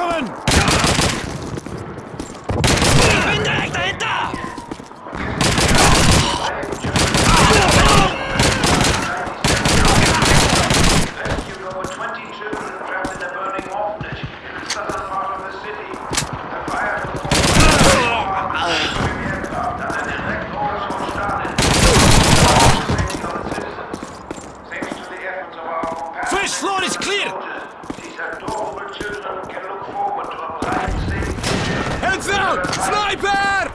Incoming! Ich bin direkt dahinter! Rescue over 20 children trapped in a burning orphanage in the southern part of the city. The fire took aircraft and an direct orders from Stalin. Safety of the citizens. Thanks to the efforts of our compassionate First floor is clear! soldiers, these adorable children can look forward to a bright, safe future. Heads out! Sniper!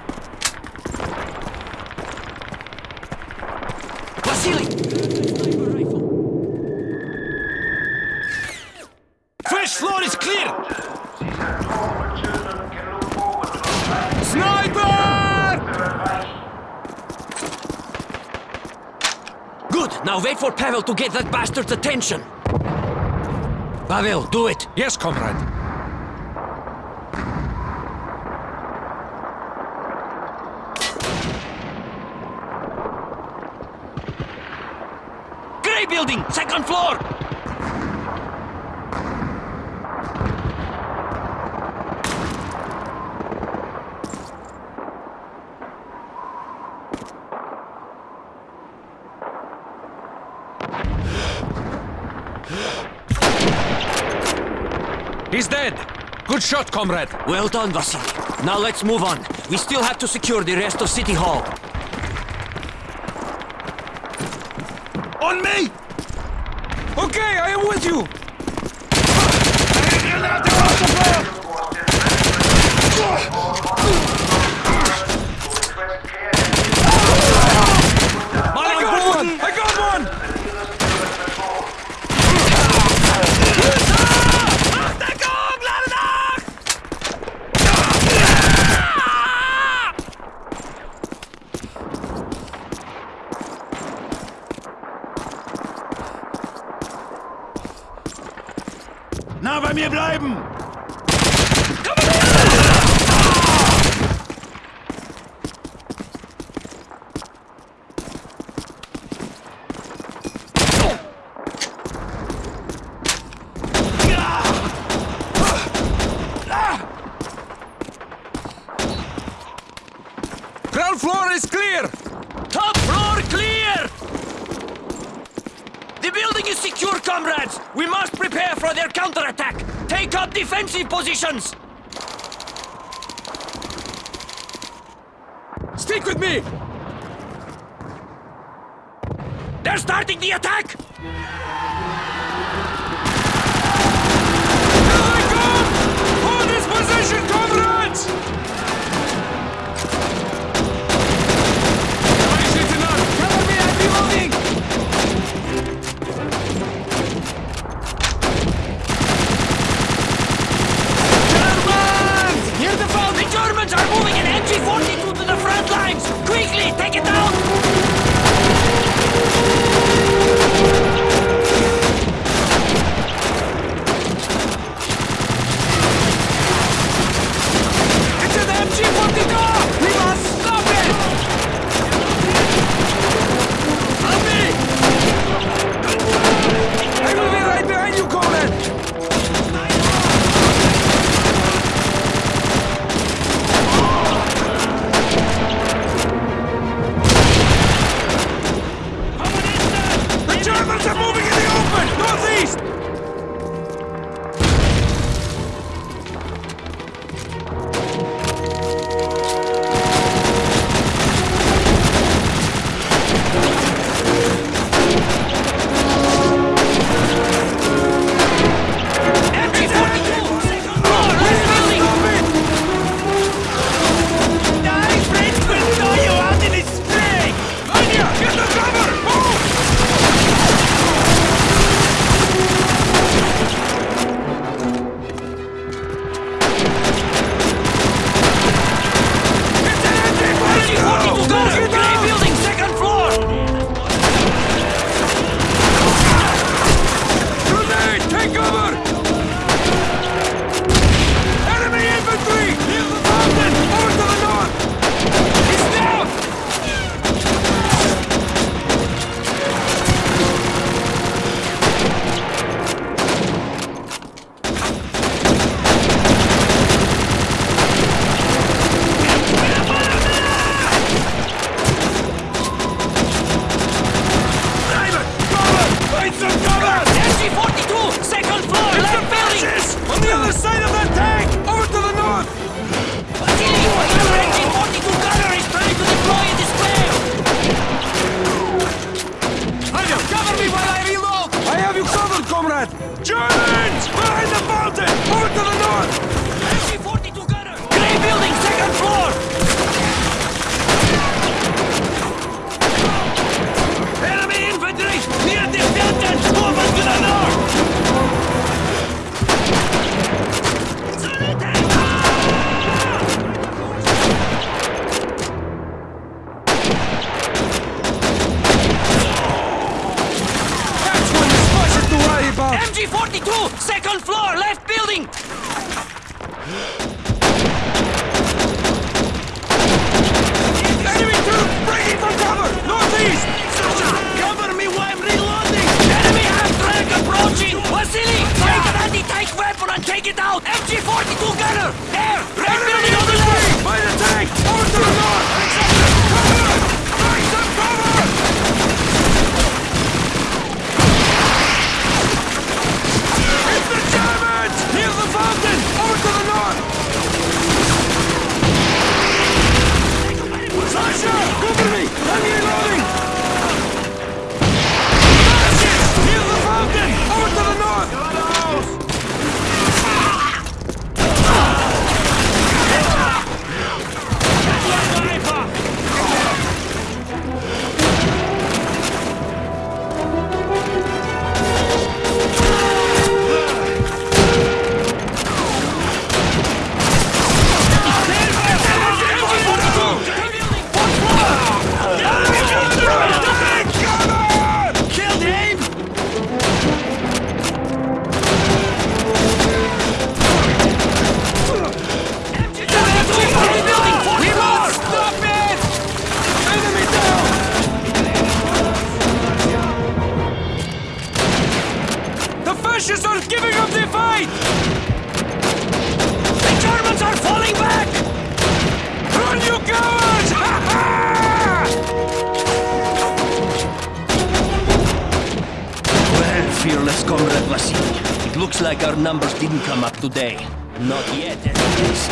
First floor is clear! These adorable children can look forward to a bright, Sniper! Good! Now wait for Pavel to get that bastard's attention! Pavel, do it! Yes, comrade. Grey building! Second floor! He's dead. Good shot, comrade. Well done, Vasily. Now let's move on. We still have to secure the rest of City Hall. On me! Okay, I am with you. Na, bei mir bleiben! Comrades! We must prepare for their counterattack! Take up defensive positions! Stick with me! They're starting the attack! Lights are! MG-42, second floor, left building! On the other side of that tank! Over to the north! 42 gunner is trying to deploy in cover me while I reload! I have you covered, comrade! Join! 42, second floor, left building! Enemy troops breaking from cover! Northeast! Sasha, cover me while I'm reloading! Enemy half-track approaching! Vasily, take an anti-tank weapon and take it out! MG-42 gunner! Fascists are giving up the fight! The Germans are falling back! Run, you cowards! Well, fearless comrade Vasily, it looks like our numbers didn't come up today. Not yet, at least.